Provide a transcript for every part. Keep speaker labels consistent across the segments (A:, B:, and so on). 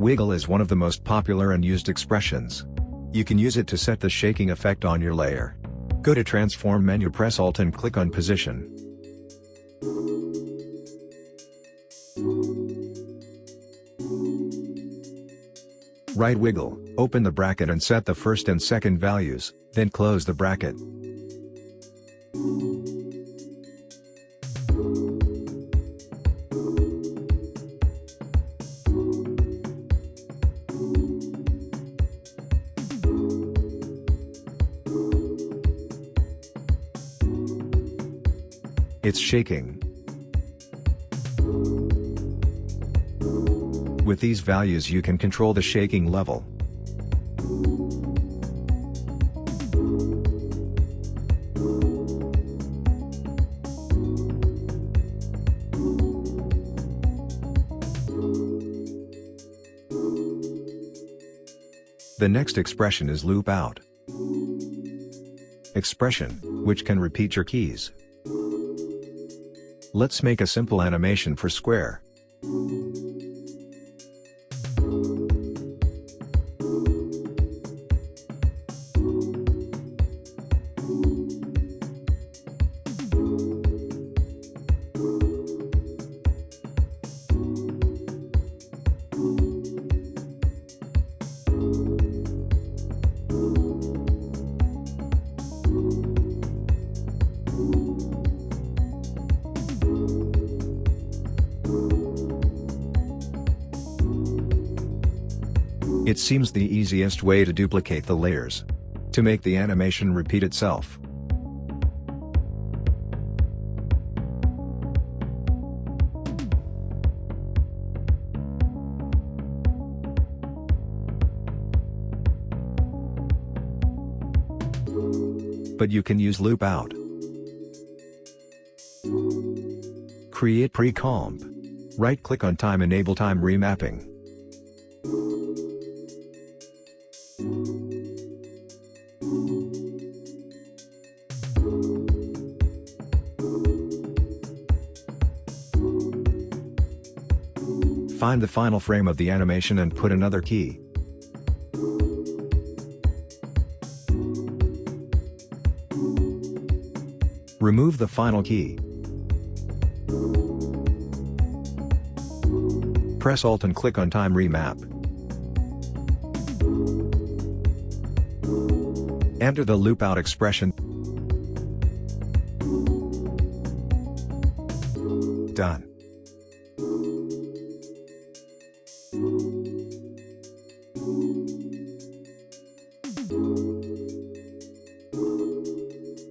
A: Wiggle is one of the most popular and used expressions. You can use it to set the shaking effect on your layer. Go to Transform menu press Alt and click on Position. Write wiggle, open the bracket and set the first and second values, then close the bracket. It's shaking. With these values you can control the shaking level. The next expression is loop out. Expression, which can repeat your keys. Let's make a simple animation for square. It seems the easiest way to duplicate the layers. To make the animation repeat itself. But you can use loop out. Create pre-comp. Right-click on time enable time remapping. Find the final frame of the animation and put another key. Remove the final key. Press Alt and click on Time Remap. Enter the loop out expression. Done.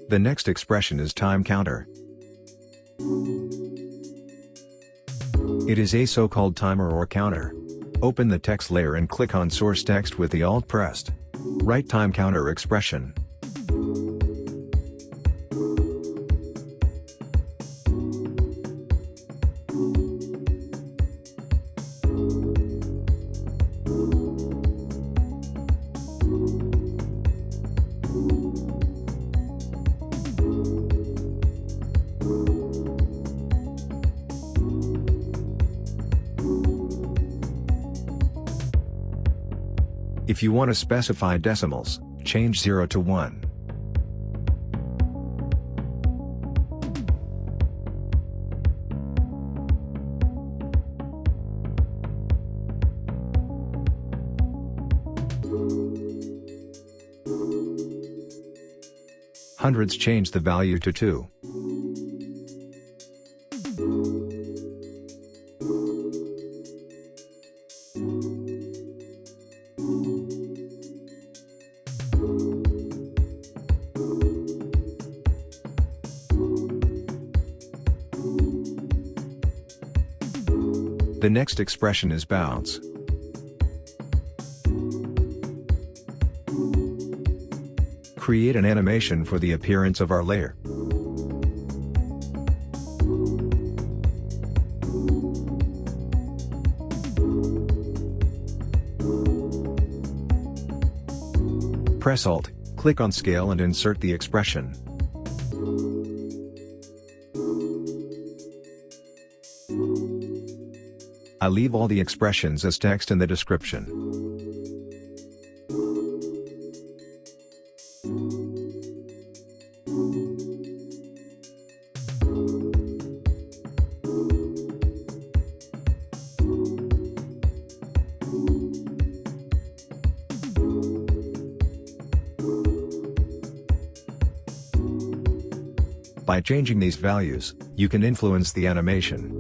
A: The next expression is time counter. It is a so-called timer or counter. Open the text layer and click on source text with the Alt pressed. Write time counter expression. If you want to specify decimals, change 0 to 1. Hundreds change the value to 2. The next expression is bounce. Create an animation for the appearance of our layer. Press Alt, click on Scale and insert the expression. I leave all the expressions as text in the description. By changing these values, you can influence the animation.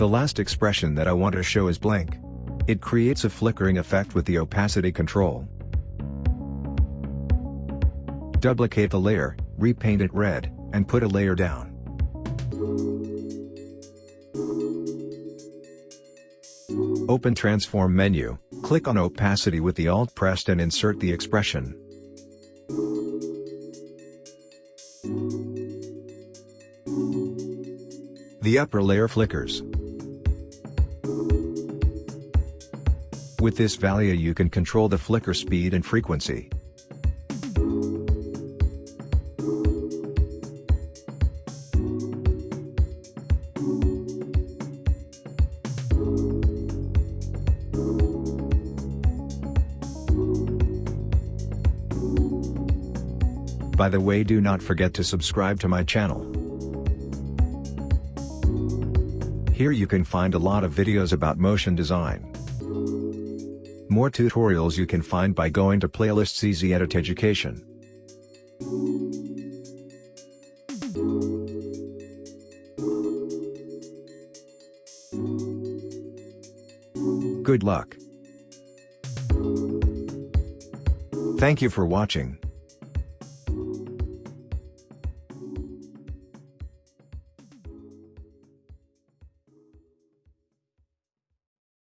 A: The last expression that I want to show is blank. It creates a flickering effect with the opacity control. Duplicate the layer, repaint it red, and put a layer down. Open Transform menu, click on Opacity with the Alt pressed and insert the expression. The upper layer flickers. With this value you can control the flicker speed and frequency. By the way do not forget to subscribe to my channel. Here you can find a lot of videos about motion design. More tutorials you can find by going to playlists Easy Edit Education. Good luck. Thank you for watching.